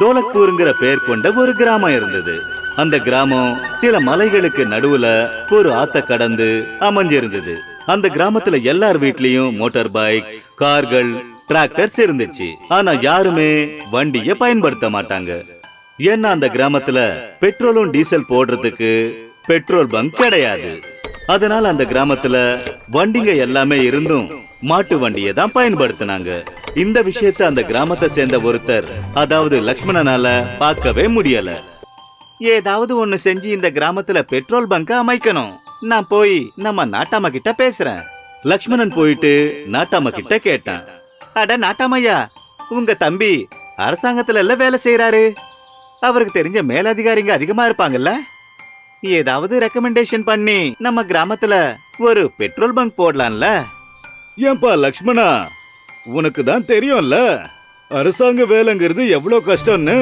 டோலக்பூருங்கிற பெயர் கொண்ட ஒரு கிராமம் இருந்தது. அந்த கிராமம் சில மலைகளுக்கு நடுவுல ஒரு ஆத்த கடந்து அமைஞ்சிருந்தது. அந்த கிராமத்துல எல்லார் வீட்லயும் மோட்டார் பைக் கார்கள் டிராக்டர்ஸ் இருந்துச்சு. ஆனா யாருமே வண்டிய பயன்படுத்த மாட்டாங்க. ஏன்னா அந்த கிராமத்துல பெட்ரோலும் டீசல் போடுறதுக்கு பெட்ரோல் பங்க் கிடையாது. அதனால அந்த கிராமத்துல வண்டிங்க எல்லாமே இருந்தும் மாட்டு வண்டியை தான் பயன்படுத்தினாங்க. இந்த விஷயத்தை அந்த கிராமத்தை சேர்ந்த ஒருத்தர் அதாவது லக்ஷ்மணனால பார்க்கவே முடியல. ஏதாவது ஒண்ணு செஞ்சு இந்த கிராமத்துல பெட்ரோல் பங்க அமைக்கணும். நான் போய் நம்ம நாட்டாம கிட்ட பேசுறேன். லக்ஷ்மணன் போயிட்டு நாட்டாம கிட்ட கேட்டான். அட நாட்டாமையா உங்க தம்பி அரசாங்கத்துல எல்லாம் வேலை செய்யறாரு அவருக்கு தெரிஞ்ச மேலதிகாரிங்க அதிகமா இருப்பாங்கல்ல. ஏதாவது ரெக்கமெண்டேஷன் பண்ணி நம்ம கிராமத்துல ஒரு பெட்ரோல் பங்க் போடலாம்ல. ஏன்பா லக்ஷ்மணா? உனக்கு தான் தெரியும்ல? அரசாங்க வேலைங்கிறது எவ்வளவு கஷ்டம்னு.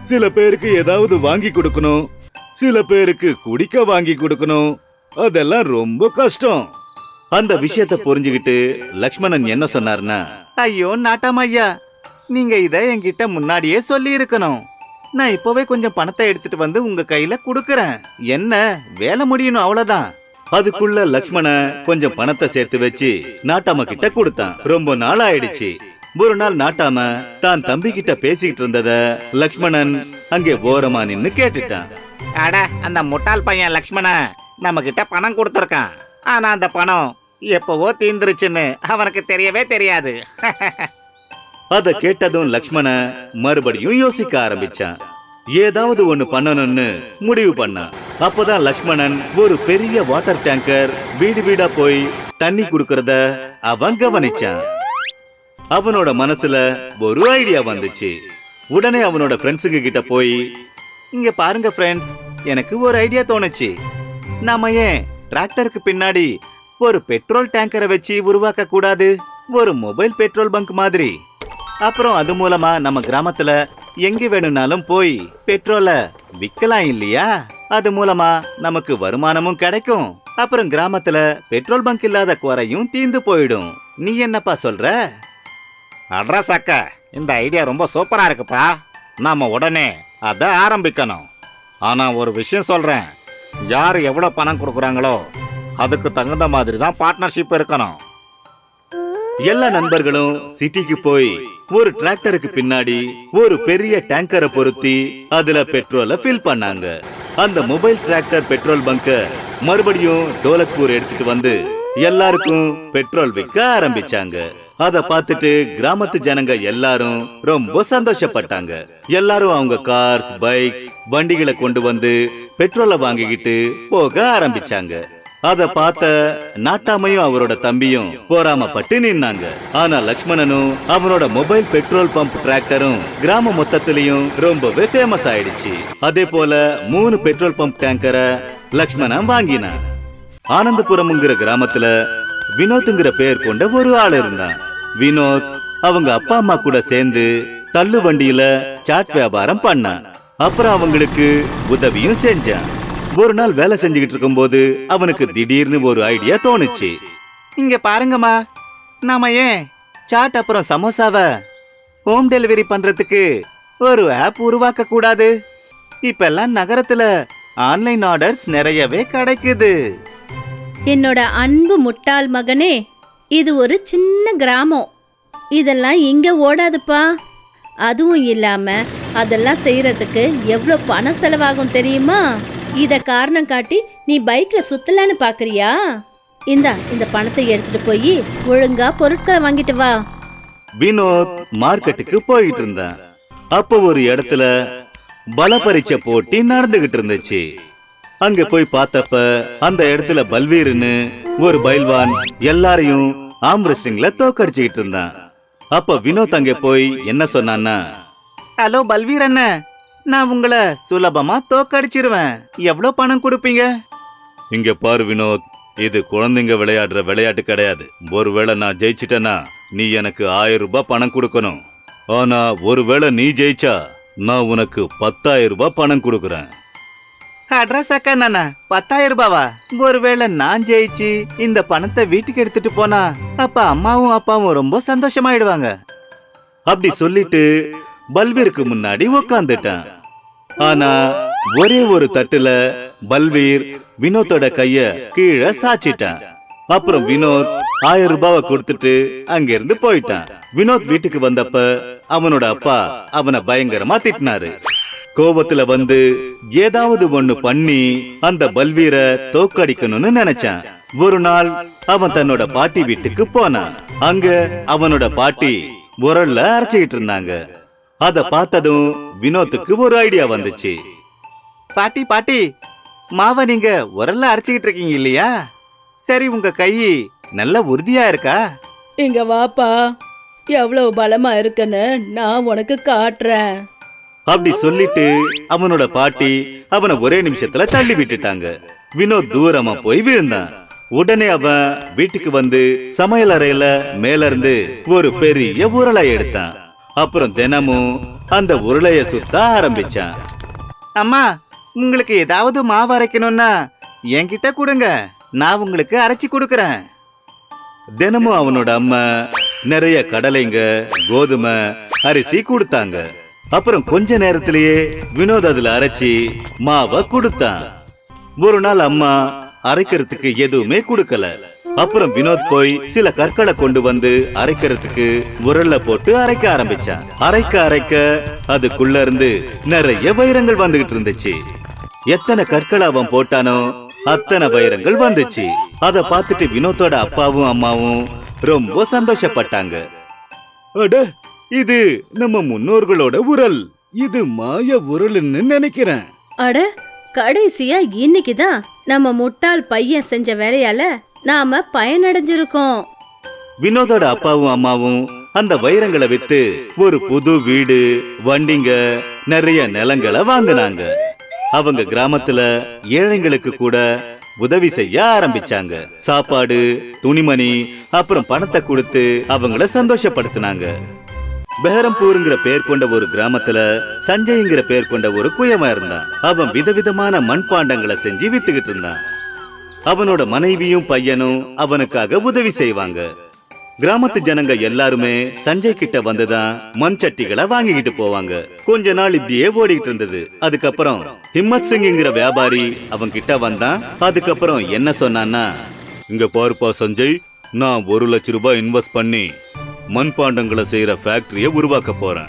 சில பேருக்கு ஏதாவது வாங்கி கொடுக்கணும். சில பேருக்கு குடிக்க வாங்கி கொடுக்கணும். அதெல்லாம் ரொம்ப கஷ்டம். அந்த விஷயத்த புரிஞ்சுகிட்டு லக்ஷ்மணன் என்ன சொன்னார்னா ஐயோ நாட்டம் ஐயா நீங்க இத என்கிட்ட முன்னாடியே சொல்லி இருக்கணும் நான் இப்போவே கொஞ்சம் பணத்தை எடுத்துட்டு வந்து உங்க கையில குடுக்கறேன். என்ன வேலை முடியணும் அவ்வளவுதான். அதுக்குள்ள லக்ஷ்மண கொஞ்சம் பணத்தை சேர்த்து வச்சு நாட்டாம கிட்ட கொடுத்தான். ரொம்ப நாள் ஆயிடுச்சு ஒரு நாள் நாட்டாம தான் தம்பி கிட்ட பேசிக்கிட்டு இருந்தத லக்ஷ்மணன் அங்கே ஓரமா நின்னு கேட்டுட்டான். அட அந்த முட்டாள் பையன் லக்ஷ்மண நம்ம கிட்ட பணம் கொடுத்துருக்கான். ஆனா அந்த பணம் எப்பவோ தீந்துருச்சுன்னு அவனுக்கு தெரியவே தெரியாது. அத கேட்டதும் லக்ஷ்மண மறுபடியும் யோசிக்க ஆரம்பிச்சான். ஏதாவது ஒண்ணு பண்ணணும்னு முடிவு பண்ணான். அப்பதான் லக்ஷ்மணன் ஒரு பெரிய வாட்டர் டேங்கர் வீடு வீடா போய் தண்ணி குடுக்கறத அவன் கவனிச்சான். அவனோட மனசுல ஒரு ஐடியா வந்துச்சு. உடனே அவனோட ஃப்ரெண்ட்ஸுங்க கிட்ட போய் இங்க பாருங்க ஃப்ரெண்ட்ஸ் எனக்கு ஒரு ஐடியா தோணுச்சு. நாம ஏன் டிராக்டருக்கு பின்னாடி ஒரு பெட்ரோல் டேங்கரை வச்சு உருவாக்க கூடாது? ஒரு மொபைல் பெட்ரோல் பங்க் மாதிரி. அப்புறம் அது மூலமா நம்ம கிராமத்துல எங்க வேணும்னாலும் போய் பெட்ரோலை விக்கலாம் இல்லையா? அது மூலமா நமக்கு வருமானமும் கிடைக்கும். அப்புறம் கிராமத்துல பெட்ரோல் பங்க் இல்லாத குறையும் தீந்து போயிடும். நீ என்னப்பா சொல்ற? அட்ரஸ் அக்க இந்த ஐடியா ரொம்ப சூப்பரா இருக்குப்பா. நாம உடனே அதை ஆரம்பிக்கணும். ஆனா ஒரு விஷயம் சொல்றேன். யார் எவ்வளவு பணம் கொடுக்குறாங்களோ அதுக்கு தகுந்த மாதிரி தான் பார்ட்னர்ஷிப் இருக்கணும். எல்லா நண்பர்களும் சிட்டிக்கு போய் ஒரு டிராக்டருக்கு பின்னாடி ஒரு பெரிய டேங்கரை பொருத்தி அதுல பெட்ரோலை ஃபில் பண்ணாங்க. அந்த மொபைல் டிராக்டர் பெட்ரோல் பங்க மறுபடியும் டோலக்பூர் எடுத்துட்டு வந்து எல்லாருக்கும் பெட்ரோல் விற்க ஆரம்பிச்சாங்க. அத பார்த்துட்டு கிராமத்து ஜனங்க எல்லாரும் ரொம்ப சந்தோஷப்பட்டாங்க. எல்லாரும் அவங்க கார்ஸ் பைக்ஸ் வண்டிகளை கொண்டு வந்து பெட்ரோலை வாங்கிக்கிட்டு போக ஆரம்பிச்சாங்க. அத பார்த்த நாட்டாமையும் அவரோட தம்பியும் போராமப்பட்டு நின்னாங்க. ஆனா லக்ஷ்மணனும் அவனோட மொபைல் பெட்ரோல் பம்ப் டிராக்டரும் கிராம மொத்தத்திலையும் ரொம்பவே ஃபேமஸ் ஆயிடுச்சு. அதே போல மூணு பெட்ரோல் பம்ப் டேங்கரை லக்ஷ்மணன் வாங்கினான். ஆனந்தபுரம்ங்கிற கிராமத்துல வினோத்ங்கிற பெயர் கொண்ட ஒரு ஆள் இருந்தான். வினோத் அவங்க அப்பா அம்மா கூட சேர்ந்து தள்ளு வண்டியில சாட் வியாபாரம் பண்ணான். அப்புறம் அவங்களுக்கு உதவியும் செஞ்சான். ஒரு நாள் வேலை செஞ்சுக்கிட்டு இருக்கும்போது அவனுக்கு திடீர்னு ஒரு ஐடியா தோணுச்சு. இங்க பாருங்கம்மா. நாம ஏன் சாட் அப்புறம் சமோசாவை ஹோம் டெலிவரி பண்றதுக்கு ஒரு ஆப் உருவாக்க கூடாது இப்பெல்லாம் நகரத்துல ஆன்லைன் ஆர்டர்ஸ் நிறையவே கிடைக்குது. என்னோட அன்பு முட்டாள் மகனே இது ஒரு சின்ன கிராமம். இதெல்லாம் இங்க ஓடாதுப்பா. அதுவும் இல்லாம அதெல்லாம் செய்யறதுக்கு எவ்வளோ பணம் செலவாகும் தெரியுமா? இத காரணம் காட்டி நீ பைக்ல சுத்தலான்னு பாக்குறியா? இந்தா இந்த பணத்தை எடுத்துட்டு போய் ஒழுங்கா பொருட்களை வாங்கிட்டு வா. வினோத் மார்க்கெட்டுக்கு போயிட்டு இருந்தான். அப்போ ஒரு இடத்துல பல பரீட்சை போட்டி நடந்துகிட்டு இருந்துச்சு. அங்க போய் பார்த்தப்ப அந்த இடத்துல பல்வீர்னு ஒரு பைல்வான் எல்லாரையும் ஆம் ரெஸ்லிங்ல தோக்கடிச்சுக்கிட்டு இருந்தான். அப்ப வினோத் அங்க போய் என்ன சொன்னான்னா ஹலோ பல்வீர் அண்ணன் நான் உங்களை சுலபமா தோக்கடிச்சிருவேன். எவ்வளவு பணம் கொடுப்பீங்க? இங்க பாரு வினோத் இது குழந்தைங்க விளையாடுற விளையாட்டு கிடையாது. ஒருவேளை நான் ஜெயிச்சிட்டேன்னா நீ எனக்கு ஆயிரம் ரூபாய் பணம் கொடுக்கணும். ஆனா ஒருவேளை நீ ஜெயிச்சா நான் உனக்கு பத்தாயிரம் ரூபாய் பணம் கொடுக்கறேன். அட்ரஸ் அக்கா நானா பத்தாயிரம் ரூபாவா? ஒருவேளை நான் ஜெயிச்சு இந்த பணத்தை வீட்டுக்கு எடுத்துட்டு போனா அப்ப அம்மாவும் அப்பாவும் ரொம்ப சந்தோஷமாயிடுவாங்க. அப்படி சொல்லிட்டு பல்வீருக்கு முன்னாடி உக்காந்துட்டான். ஆனா ஒரே ஒரு தட்டுல பல்வீர் வினோத்தோட கைய கீழே சாச்சிட்டான். அப்புறம் வினோத் ஆயிரம் ரூபாவை கொடுத்துட்டு அங்கிருந்து போயிட்டான். வினோத் வீட்டுக்கு வந்தப்ப அவனோட அப்பா அவனை பயங்கரமா திட்டினாரு. கோபத்துல வந்து ஏதாவது ஒண்ணு பண்ணி அந்த பல்வீர தோக்கடிக்கணும்னு நினைச்சான். ஒரு நாள் அவன் தன்னோட பாட்டி வீட்டுக்கு போனான். அங்க அவனோட பாட்டி உரல்ல அரைச்சுக்கிட்டு இருந்தாங்க. அத பார்த்ததும் வினோத்துக்கு ஒரு ஐடியா வந்துச்சு. பாட்டி பாட்டி மாவை நீங்க உரல்ல அரைச்சிக்கிட்டு இருக்கீங்க இல்லையா? சரி உங்க கை நல்ல உறுதியா இருக்கா? இங்க வாப்பா. எவ்வளவு பலமா இருக்குன்னு நான் உனக்கு காட்டுறேன். அப்படி சொல்லிட்டு அவனோட பாட்டி அவனை ஒரே நிமிஷத்துல தள்ளி விட்டுட்டாங்க. வினோத் தூரமா போய் விழுந்தான். உடனே அவன் வீட்டுக்கு வந்து சமையல் அறையில மேல இருந்து ஒரு பெரிய உருளை எடுத்தான். அப்புறம் தினமும் அந்த உருளைய சுத்த ஆரம்பிச்சான். அம்மா உங்களுக்கு ஏதாவது மாவு அரைக்கணும்னா என்கிட்ட கொடுங்க. நான் உங்களுக்கு அரைச்சி கொடுக்கறேன். தினமும் அவனோட அம்மா நிறைய கடலைங்க கோதுமை அரிசி கொடுத்தாங்க. அப்புறம் கொஞ்ச நேரத்திலேயே வினோத் அதுல அரைச்சி மாவை கொடுத்தான். ஒரு நாள் அம்மா அரைக்கிறதுக்கு எதுவுமே கொடுக்கல. அப்புறம் வினோத் போய் சில கற்களை கொண்டு வந்து அரைக்கிறதுக்கு உரல்ல போட்டு அரைக்க ஆரம்பிச்சான். அரைக்க அரைக்க அதுக்குள்ள இருந்து நிறைய வைரங்கள் வந்துகிட்டு இருந்துச்சு. எத்தனை கற்களை அவன் போட்டானோ அத்தனை வைரங்கள் வந்துச்சு. அத பார்த்துட்டு வினோத்தோட அப்பாவும் அம்மாவும் ரொம்ப சந்தோஷப்பட்டாங்க. அட இது நம்ம முன்னோர்களோட உரல். இது மாய உரல்னு நினைக்கிறேன். அட கடைசியா இன்னைக்கு தான் நம்ம முட்டாள் பையன் செஞ்ச வேலையால நாம பயனடைஞ்சிருக்கோம். வினோதோட அப்பாவும் அம்மாவும் அந்த வைரங்களை வித்து ஒரு புது வீடு வண்டிங்க நிறைய நிலங்களை வாங்கினாங்க. அவங்க கிராமத்துல ஏழைங்களுக்கு கூட உதவி செய்ய ஆரம்பிச்சாங்க. சாப்பாடு துணிமணி அப்புறம் பணத்தை கொடுத்து அவங்கள சந்தோஷப்படுத்தினாங்க. பெஹரம்பூருங்கிற பேர் கொண்ட ஒரு கிராமத்துல சஞ்சய்ங்கிற பேர் கொண்ட ஒரு குயவன் இருந்தான். அவன் விதவிதமான மண்பாண்டங்களை செஞ்சு வித்துக்கிட்டு இருந்தான். அவனோட மனைவியும் பையனும் அவனுக்காக உதவி செய்வாங்க. கிராமத்து ஜனங்க எல்லாருமே சஞ்சய் கிட்ட வந்துதான் மண் சட்டிகளை வாங்கிக்கிட்டு போவாங்க. கொஞ்ச நாள் இப்படியே ஓடிக்கிட்டு இருந்தது. அதுக்கப்புறம் ஹிம்மத் சிங்ங்கிற வியாபாரி அவன் கிட்ட வந்தான். அதுக்கப்புறம் என்ன சொன்னான்னா இங்க பாருப்பா சஞ்சய் நான் ஒரு லட்ச ரூபாய் இன்வெஸ்ட் பண்ணி மண்பாண்டங்களை செய்யற ஃபேக்டரிய உருவாக்க போறேன்.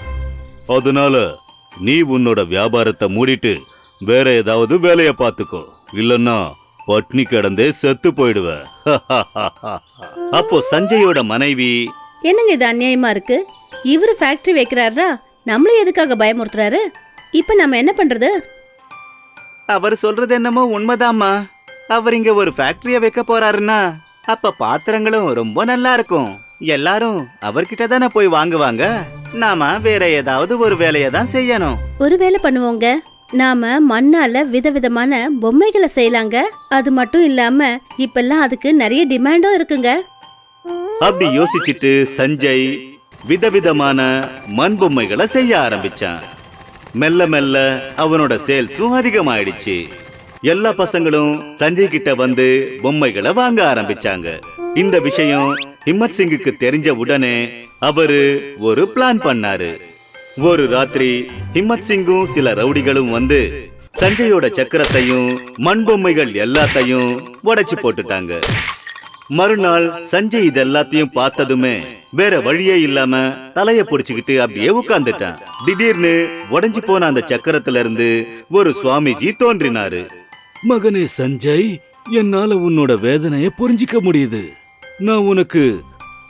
அதனால நீ உன்னோட வியாபாரத்தை மூடிட்டு வேற ஏதாவது வேலையை பார்த்துக்கோ. இல்லைன்னா பட்னி கிடந்தே செத்து போயிடுவ. அப்போ சஞ்சயோட மனைவி என்னங்க இது அநியாயமா இருக்கு? இவரு ஃபேக்டரி வைக்கிறாரா? நம்மளும் எதுக்காக பயமுறுத்துறாரு? இப்ப நம்ம என்ன பண்றது? அவர் சொல்றது என்னமோ உண்மைதாம்மா. அவர் இங்க ஒரு ஃபேக்டரிய வைக்க போறாருன்னா அப்ப பாத்திரங்களும் ரொம்ப நல்லா இருக்கும். எல்லாரும் அவர்கிட்ட தானே போய் வாங்குவாங்க? நாம வேற ஏதாவது ஒரு வேலையை தான் செய்யணும். ஒரு வேலை பண்ணுவோங்க. நாம மண்ணால விதவிதமான பொம்மைகளை செய்யலாங்க. அது மட்டும் இல்லாம இப்பெல்லாம் அதுக்கு நிறைய டிமாண்டும் இருக்குங்க. அப்படி யோசிச்சுட்டு சஞ்சய் விதவிதமான மண் பொம்மைகளை செய்ய ஆரம்பிச்சான். மெல்ல மெல்ல அவனோட சேல்ஸும் அதிகமாயிடுச்சு. எல்லா பசங்களும் சஞ்சய் கிட்ட வந்து பொம்மைகளை வாங்க ஆரம்பிச்சாங்க. இந்த விஷயம் ஹிம்மத் சிங்குக்கு தெரிஞ்ச உடனே அவரு ஒரு பிளான் பண்ணாரு. ஒரு ராத்திரி ஹிம்மத் சிங்கும் சில ரவுடிகளும் வந்து சஞ்சயோட சக்கரத்தையும் மண் பொம்மைகள் எல்லாத்தையும் உடைச்சு போட்டுட்டாங்க. மறுநாள் சஞ்சய் இது எல்லாத்தையும் பார்த்ததுமே வேற வழியே இல்லாம தலைய புடிச்சுக்கிட்டு அப்படியே உட்கார்ந்துட்டான். திடீர்னு உடஞ்சு போன அந்த சக்கரத்துல இருந்து ஒரு சுவாமிஜி தோன்றினாரு. மகனே சஞ்சய் என்னால உன்னோட வேதனைய புரிஞ்சிக்க முடியுது. நான் உனக்கு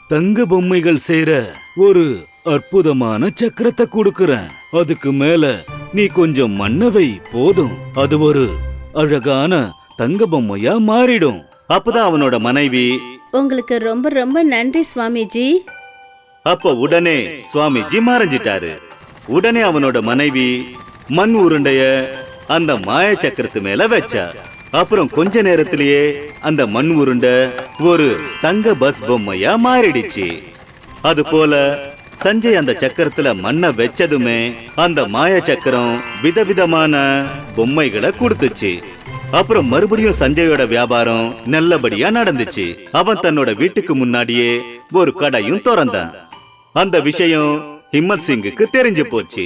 தங்க பொம்மைகள் செய்யற ஒரு அற்புதமான சக்கரத்தை கொடுக்கறேன். அதுக்கு மேல நீ கொஞ்சம் மண்ணவை போதும். அது ஒரு அழகான தங்க பொம்மையா மாறிடும். அப்பதான் அவனோட மனைவி உங்களுக்கு ரொம்ப ரொம்ப நன்றி சுவாமிஜி. அப்ப உடனே சுவாமிஜி மறைஞ்சிட்டாரு. உடனே அவனோட மனைவி மண் உருண்டைய அந்த மாய சக்கரத்து மேல வச்சா. அப்புறம் கொஞ்ச நேரத்திலேயே அந்த மண் உருண்டை ஒரு தங்க பஸ் பொம்மையா மாறிடுச்சு. அது போல சஞ்சய் அந்த சக்கரத்துல மண்ணை வச்சதுமே அந்த மாய சக்கரம் விதவிதமான பொம்மைகளை கொடுத்துச்சு. அப்புறம் மறுபடியும் சஞ்சயோட வியாபாரம் நல்லபடியா நடந்துச்சு. அவன் தன்னோட வீட்டுக்கு முன்னாடியே ஒரு கடையும் திறந்தான். அந்த விஷயம் ஹிம்மத் சிங்குக்கு தெரிஞ்சு போச்சு.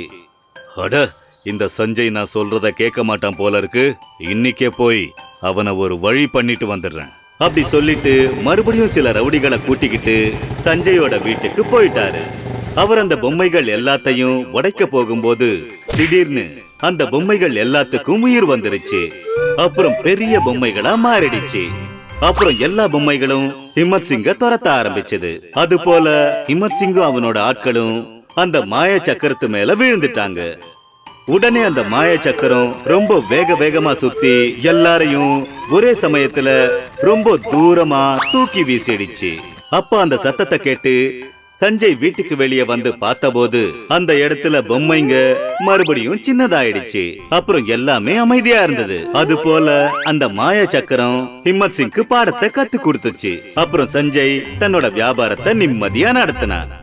அட இந்த சஞ்சய் நான் சொல்றத கேட்க மாட்டான் போல இருக்கு. இன்னைக்கே போய் அவனை ஒரு வழி பண்ணிட்டு வந்துடுறேன். அப்படி சொல்லிட்டு மறுபடியும் சில ரவுடிகளை கூட்டிக்கிட்டு சஞ்சயோட வீட்டுக்கு போயிட்டாரு. அவர் அந்த பொம்மைகள் எல்லாத்தையும் உடைக்க போகும்போது திடீர்னு அந்த பொம்மைகள் எல்லாத்துக்கும் உயிர் வந்துருச்சு. அப்புறம் பெரிய பொம்மைகளா மாறிடுச்சு. அப்புறம் எல்லா பொம்மைகளும் ஹிமத் சிங்க துரத்த ஆரம்பிச்சது. அது போல ஹிமத் சிங்கும் அவனோட ஆட்களும் அந்த மாய சக்கரத்து மேல விழுந்துட்டாங்க. உடனே அந்த மாய சக்கரம் ரொம்ப வேக வேகமா சுத்தி எல்லாரையும் ஒரே சமயத்துல ரொம்ப தூரமா தூக்கி வீசிடுச்சு. அப்ப அந்த சத்தத்தை கேட்டு சஞ்சய் வீட்டுக்கு வெளியே வந்து பார்த்தபோது அந்த இடத்துல பொம்மைங்க மறுபடியும் சின்னதாயிடுச்சு. அப்புறம் எல்லாமே அமைதியா இருந்தது. அது போல அந்த மாய சக்கரம் ஹிம்மத் சிங்க்கு பாடத்தை கத்து கொடுத்துச்சு. அப்புறம் சஞ்சய் தன்னோட வியாபாரத்தை நிம்மதியா நடத்தினான்.